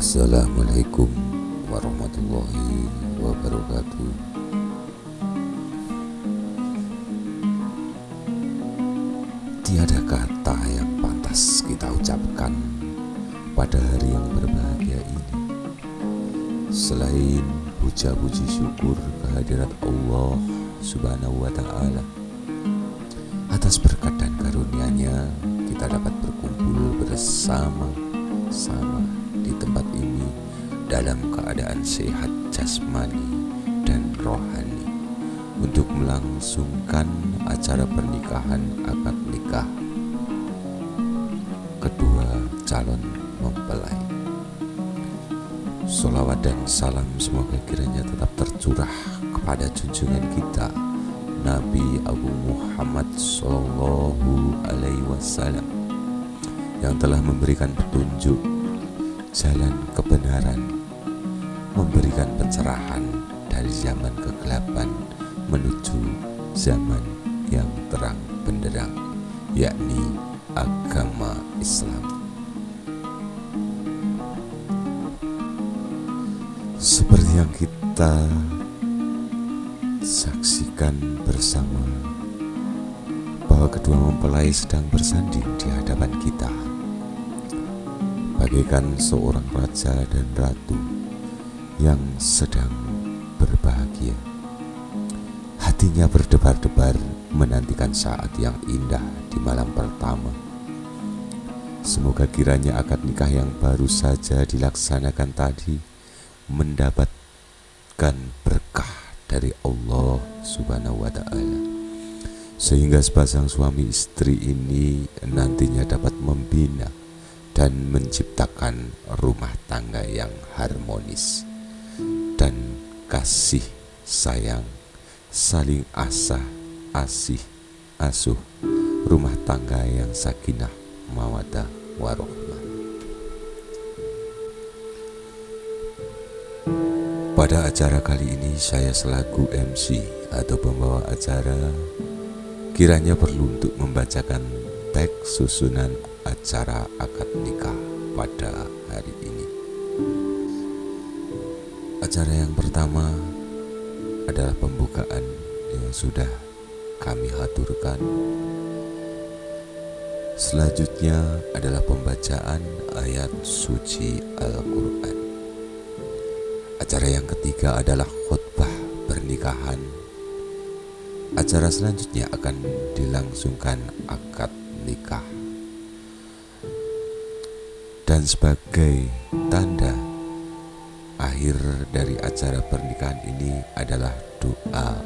Assalamualaikum warahmatullahi wabarakatuh. Tiada kata yang pantas kita ucapkan pada hari yang berbahagia ini. Selain puja-puji syukur kehadirat Allah subhanahu wa ta'ala Atas berkat dan karunia-Nya kita dapat berkumpul bersama-sama di tempat ini dalam keadaan sehat jasmani dan rohani untuk melangsungkan acara pernikahan akad nikah kedua calon mempelai. Salawat dan salam semoga kiranya tetap tercurah kepada junjungan kita Nabi Abu Muhammad Sallallahu Alaihi Wasallam yang telah memberikan petunjuk jalan kebenaran, memberikan pencerahan dari zaman kegelapan menuju zaman yang terang benderang, yakni agama Islam. Seperti yang kita saksikan bersama bahwa kedua mempelai sedang bersanding di hadapan kita. Bagaikan seorang raja dan ratu yang sedang berbahagia. Hatinya berdebar-debar menantikan saat yang indah di malam pertama. Semoga kiranya akad nikah yang baru saja dilaksanakan tadi mendapatkan berkah dari Allah Subhanahu wa taala. Sehingga sepasang suami istri ini nantinya dapat membina dan menciptakan rumah tangga yang harmonis dan kasih sayang saling asah asih asuh rumah tangga yang sakinah mawadah warohmah Pada acara kali ini saya selaku MC atau pembawa acara kiranya perlu untuk membacakan teks susunan acara akad nikah pada hari ini. Acara yang pertama adalah pembukaan yang sudah kami haturkan. Selanjutnya adalah pembacaan ayat suci Al-Quran. Acara yang ketiga adalah khutbah pernikahan. Acara selanjutnya akan dilangsungkan akad nikah. Dan sebagai tanda akhir dari acara pernikahan ini adalah doa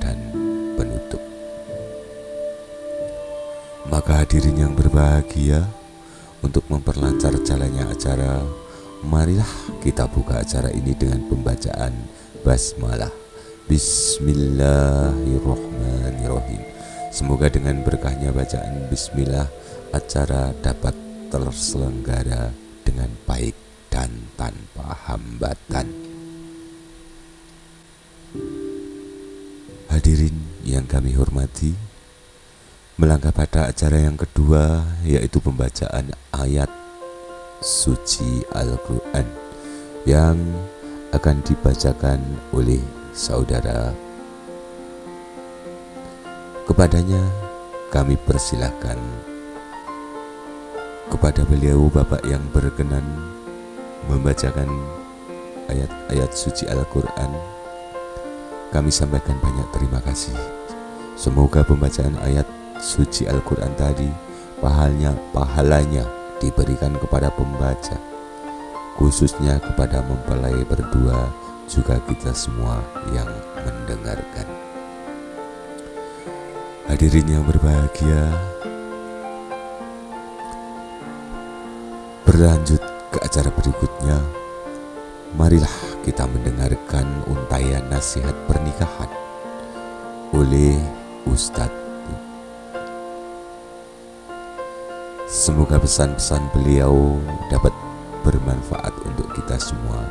dan penutup. Maka hadirin yang berbahagia untuk memperlancar jalannya acara Marilah kita buka acara ini dengan pembacaan basmalah. Bismillahirrahmanirrahim. Semoga dengan berkahnya bacaan bismillah acara dapat terselenggara dengan baik dan tanpa hambatan. Hadirin yang kami hormati, melangkah pada acara yang kedua yaitu pembacaan ayat suci Al-Quran yang akan dibacakan oleh saudara. Kepadanya kami persilahkan kepada beliau Bapak yang berkenan membacakan ayat-ayat suci Al-Quran. Kami sampaikan banyak terima kasih. Semoga pembacaan ayat suci Al-Quran tadi pahalanya, pahalanya diberikan kepada pembaca, khususnya kepada mempelai berdua, juga kita semua yang mendengarkan. Hadirin yang berbahagia, berlanjut ke acara berikutnya. Marilah kita mendengarkan untayan nasihat pernikahan oleh Ustadz Semoga pesan-pesan beliau dapat bermanfaat untuk kita semua,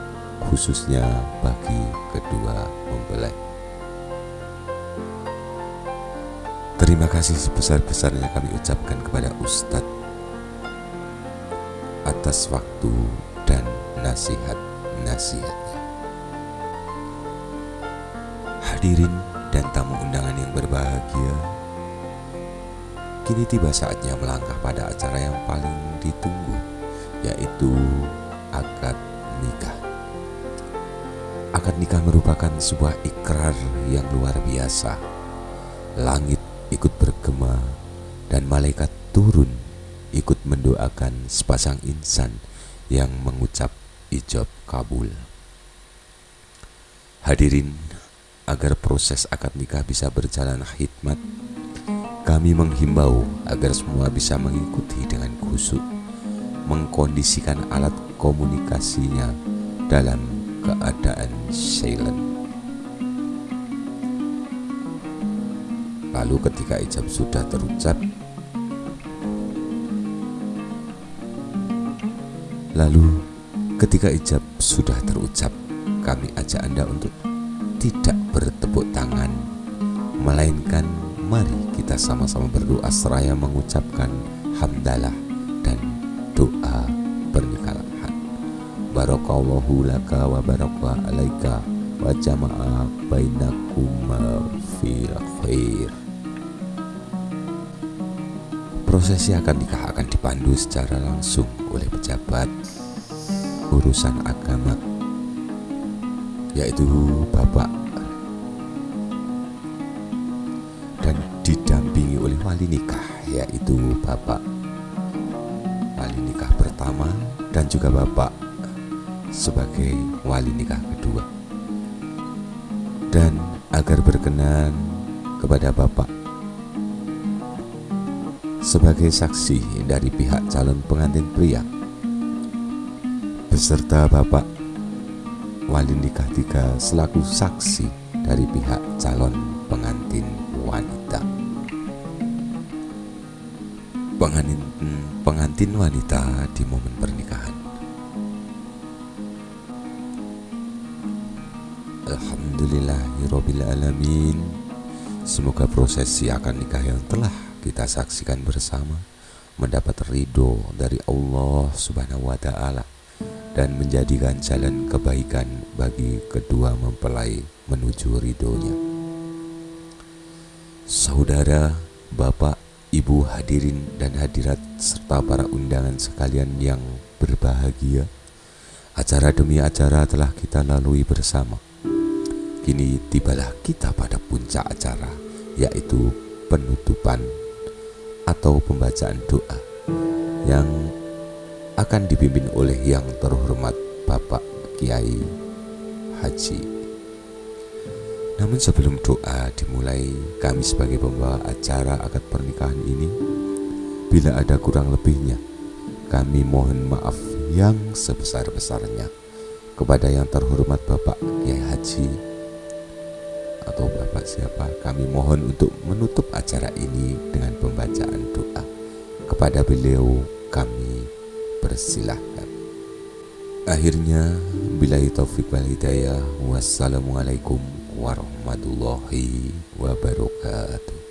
khususnya bagi kedua mempelai. Terima kasih sebesar-besarnya kami ucapkan kepada Ustadz atas waktu dan nasihat-nasihatnya. Hadirin dan tamu undangan yang berbahagia, kini tiba saatnya melangkah pada acara yang paling ditunggu, yaitu akad nikah. Akad nikah merupakan sebuah ikrar yang luar biasa. Langit ikut bergema dan malaikat turun ikut mendoakan sepasang insan yang mengucap ijab kabul. Hadirin, agar proses akad nikah bisa berjalan hikmat, kami menghimbau agar semua bisa mengikuti dengan khusyuk, mengkondisikan alat komunikasinya dalam keadaan silent. Lalu ketika ijab sudah terucap, Lalu ketika ijab sudah terucap, kami ajak Anda untuk tidak bertepuk tangan, melainkan mari kita sama-sama berdoa seraya mengucapkan hamdalah dan doa pernikahan. Barakallahu laka wa baraka alaika wa jama'a bainakum fil khair. Prosesi akan nikah akan dipandu secara langsung oleh pejabat urusan agama yaitu bapak wali nikah yaitu bapak. Wali nikah pertama dan juga bapak sebagai wali nikah kedua. Dan agar berkenan kepada bapak. Sebagai saksi dari pihak calon pengantin pria. Beserta Bapak wali nikah tiga selaku saksi dari pihak calon pengantin Pengantin, pengantin wanita di momen pernikahan. Alhamdulillahirrabbilalamin Semoga prosesi akan nikah yang telah kita saksikan bersama mendapat ridho dari Allah Subhanahu wa taala dan menjadikan jalan kebaikan bagi kedua mempelai menuju ridhonya. Saudara, Bapak, Ibu hadirin dan hadirat serta para undangan sekalian yang berbahagia, acara demi acara telah kita lalui bersama. Kini tibalah kita pada puncak acara, yaitu penutupan atau pembacaan doa yang akan dipimpin oleh yang terhormat Bapak Kiai Haji. Namun sebelum doa dimulai, kami sebagai pembawa acara akad pernikahan ini, bila ada kurang lebihnya, kami mohon maaf yang sebesar-besarnya kepada yang terhormat Bapak Kiai Haji atau Bapak siapa, kami mohon untuk menutup acara ini dengan pembacaan doa. Kepada beliau kami persilahkan. Akhirnya, bila taufik wal hidayah, wassalamualaikum warahmatullahi wabarakatuh.